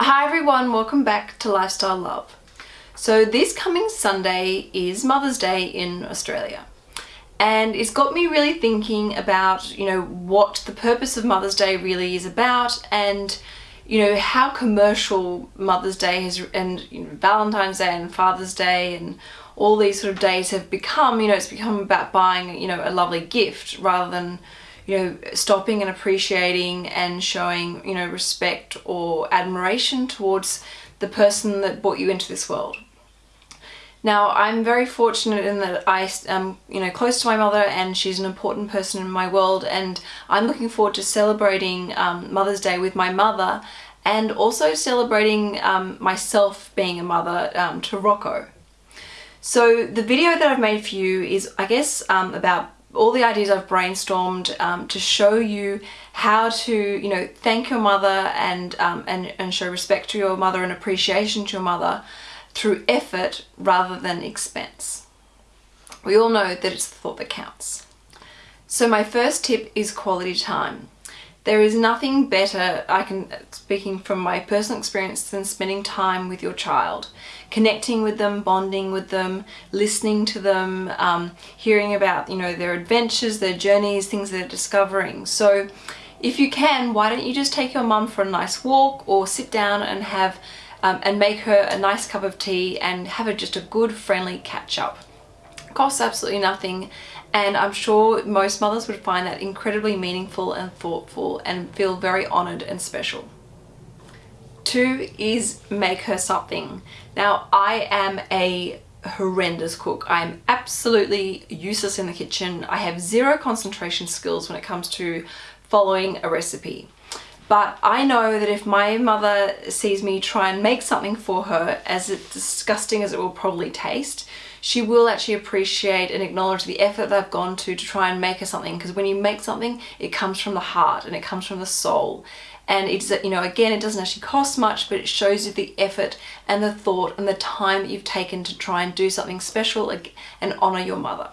Hi everyone, welcome back to Lifestyle Love. So this coming Sunday is Mother's Day in Australia. And it's got me really thinking about, you know, what the purpose of Mother's Day really is about and you know how commercial Mother's Day has and you know, Valentine's Day and Father's Day and all these sort of days have become, you know, it's become about buying, you know, a lovely gift rather than you know, stopping and appreciating and showing, you know, respect or admiration towards the person that brought you into this world. Now, I'm very fortunate in that I am, you know, close to my mother and she's an important person in my world and I'm looking forward to celebrating um, Mother's Day with my mother and also celebrating um, myself being a mother um, to Rocco. So the video that I've made for you is, I guess, um, about all the ideas I've brainstormed um, to show you how to, you know, thank your mother and, um, and, and show respect to your mother and appreciation to your mother through effort rather than expense. We all know that it's the thought that counts. So my first tip is quality time. There is nothing better, I can, speaking from my personal experience, than spending time with your child. Connecting with them, bonding with them, listening to them, um, hearing about, you know, their adventures, their journeys, things they're discovering. So if you can, why don't you just take your mum for a nice walk or sit down and have um, and make her a nice cup of tea and have a, just a good friendly catch up. Costs absolutely nothing and I'm sure most mothers would find that incredibly meaningful and thoughtful and feel very honoured and special. Two is make her something. Now I am a horrendous cook. I'm absolutely useless in the kitchen. I have zero concentration skills when it comes to following a recipe. But I know that if my mother sees me try and make something for her, as disgusting as it will probably taste, she will actually appreciate and acknowledge the effort that I've gone to to try and make her something because when you make something it comes from the heart and it comes from the soul and it's you know again it doesn't actually cost much but it shows you the effort and the thought and the time that you've taken to try and do something special and honor your mother.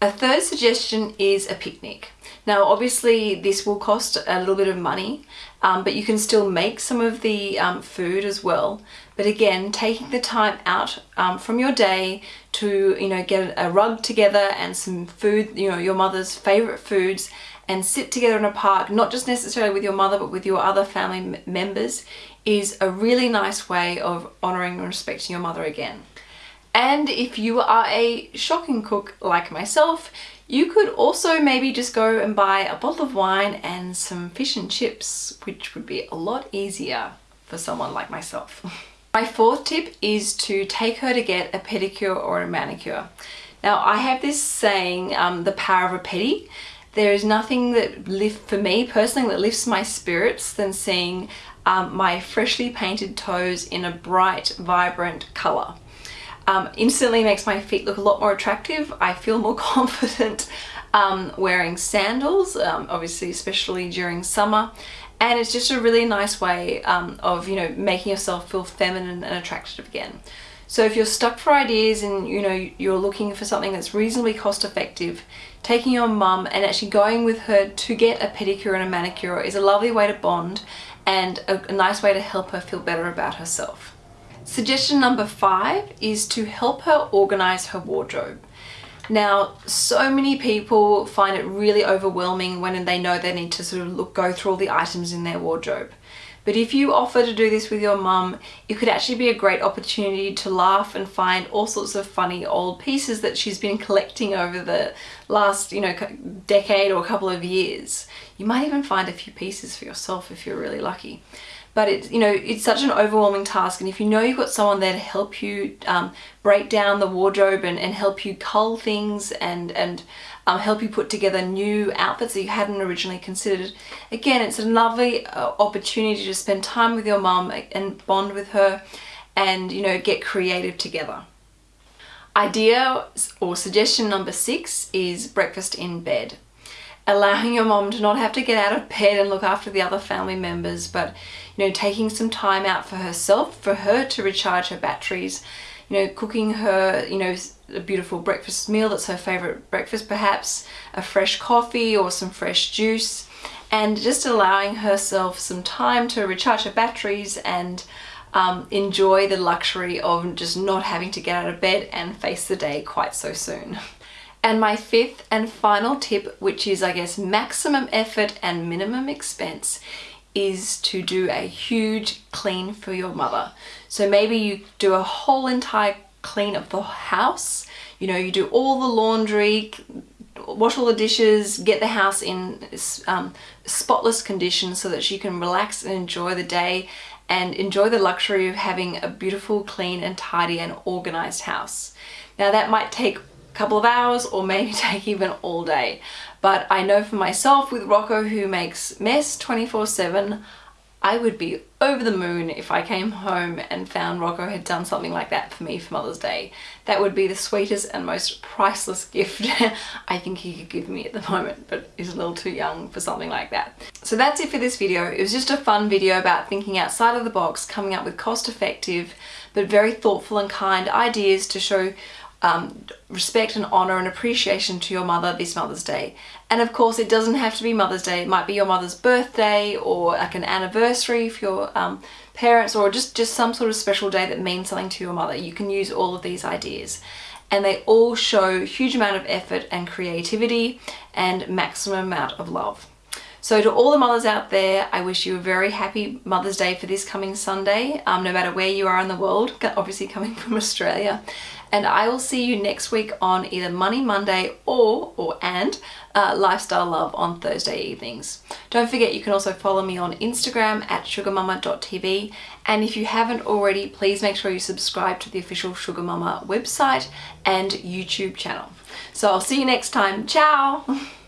A third suggestion is a picnic. Now obviously this will cost a little bit of money um, but you can still make some of the um, food as well but again taking the time out um, from your day to you know get a rug together and some food you know your mother's favorite foods and sit together in a park not just necessarily with your mother but with your other family members is a really nice way of honoring and respecting your mother again. And if you are a shocking cook like myself, you could also maybe just go and buy a bottle of wine and some fish and chips, which would be a lot easier for someone like myself. My fourth tip is to take her to get a pedicure or a manicure. Now I have this saying, um, the power of a pedi. There is nothing that lift for me personally that lifts my spirits than seeing um, my freshly painted toes in a bright, vibrant colour um, instantly makes my feet look a lot more attractive. I feel more confident um, wearing sandals, um, obviously especially during summer. And it's just a really nice way um, of, you know, making yourself feel feminine and attractive again. So if you're stuck for ideas and you know you're looking for something that's reasonably cost effective, taking your mum and actually going with her to get a pedicure and a manicure is a lovely way to bond and a, a nice way to help her feel better about herself. Suggestion number five is to help her organize her wardrobe. Now, so many people find it really overwhelming when they know they need to sort of look, go through all the items in their wardrobe. But if you offer to do this with your mum, it could actually be a great opportunity to laugh and find all sorts of funny old pieces that she's been collecting over the last, you know, decade or a couple of years. You might even find a few pieces for yourself if you're really lucky but it's you know it's such an overwhelming task and if you know you've got someone there to help you um, break down the wardrobe and, and help you cull things and and um, help you put together new outfits that you hadn't originally considered again it's a lovely uh, opportunity to spend time with your mum and bond with her and you know get creative together. Idea or suggestion number six is breakfast in bed allowing your mom to not have to get out of bed and look after the other family members but you know taking some time out for herself for her to recharge her batteries you know cooking her you know a beautiful breakfast meal that's her favorite breakfast perhaps a fresh coffee or some fresh juice and just allowing herself some time to recharge her batteries and um, enjoy the luxury of just not having to get out of bed and face the day quite so soon. And my fifth and final tip, which is I guess maximum effort and minimum expense, is to do a huge clean for your mother. So maybe you do a whole entire clean of the house, you know, you do all the laundry, wash all the dishes, get the house in um, spotless condition so that she can relax and enjoy the day and enjoy the luxury of having a beautiful, clean and tidy and organized house. Now that might take couple of hours or maybe take even all day. But I know for myself with Rocco who makes mess 24 7, I would be over the moon if I came home and found Rocco had done something like that for me for Mother's Day. That would be the sweetest and most priceless gift I think he could give me at the moment, but he's a little too young for something like that. So that's it for this video. It was just a fun video about thinking outside of the box, coming up with cost effective, but very thoughtful and kind ideas to show um, respect and honor and appreciation to your mother this Mother's Day. And of course, it doesn't have to be Mother's Day. It might be your mother's birthday or like an anniversary for your um, parents or just, just some sort of special day that means something to your mother. You can use all of these ideas. And they all show huge amount of effort and creativity and maximum amount of love. So to all the mothers out there, I wish you a very happy Mother's Day for this coming Sunday, um, no matter where you are in the world, obviously coming from Australia. And I will see you next week on either Money Monday or, or and uh, Lifestyle Love on Thursday evenings. Don't forget you can also follow me on Instagram at sugarmama.tv and if you haven't already, please make sure you subscribe to the official Sugar Mama website and YouTube channel. So I'll see you next time. Ciao!